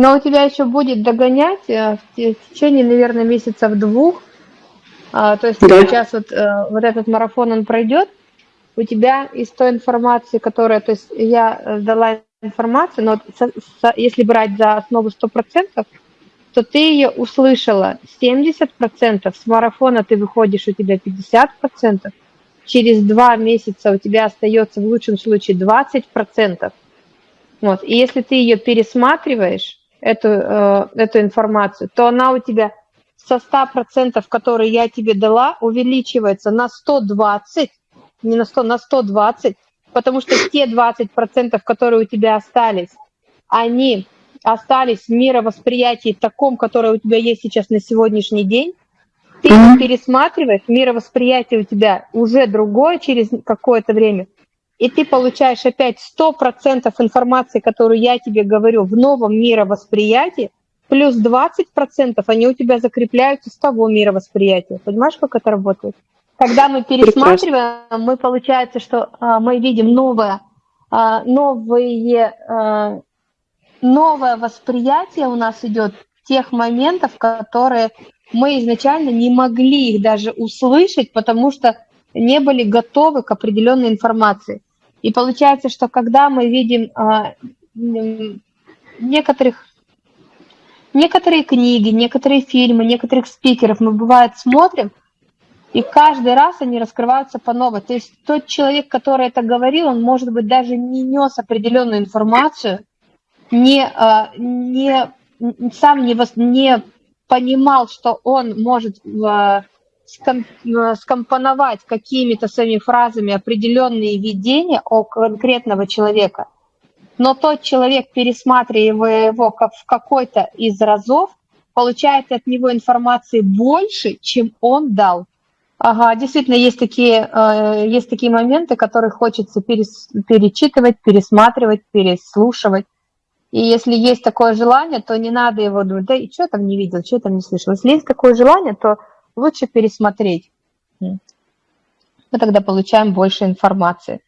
Но у тебя еще будет догонять э, в течение, наверное, месяцев двух. А, то есть да. сейчас вот, э, вот этот марафон, он пройдет, у тебя из той информации, которая, то есть я э, дала информацию, но если брать за основу 100%, то ты ее услышала 70%, с марафона ты выходишь, у тебя 50%, через два месяца у тебя остается в лучшем случае 20%. Вот. И если ты ее пересматриваешь, эту, э, эту информацию, то она у тебя со 100%, которые я тебе дала, увеличивается на 120, не на 100, на 120, потому что те 20%, которые у тебя остались, они остались в мировосприятии таком, которое у тебя есть сейчас на сегодняшний день, ты mm-hmm. пересматриваешь, мировосприятие у тебя уже другое через какое-то время, и ты получаешь опять 100% информации, которую я тебе говорю, в новом мировосприятии, плюс 20% они у тебя закрепляются с того мировосприятия. Понимаешь, как это работает? Когда мы пересматриваем, Прекрасно. мы получается, что а, мы видим новое, а, новые, а, новое восприятие у нас идет тех моментов, которые мы изначально не могли их даже услышать, потому что не были готовы к определенной информации. И получается, что когда мы видим а, некоторых некоторые книги, некоторые фильмы, некоторых спикеров мы бывает смотрим, и каждый раз они раскрываются по новой. То есть тот человек, который это говорил, он, может быть, даже не нес определенную информацию, не, а, не, сам не, не понимал, что он может а, скомпоновать какими-то своими фразами определенные видения о конкретного человека. Но тот человек, пересматривая его в какой-то из разов, получает от него информации больше, чем он дал. Ага, действительно, есть такие, э, есть такие моменты, которые хочется перес, перечитывать, пересматривать, переслушивать. И если есть такое желание, то не надо его думать, да и что там не видел, что там не слышал. Если есть такое желание, то лучше пересмотреть. Мы тогда получаем больше информации.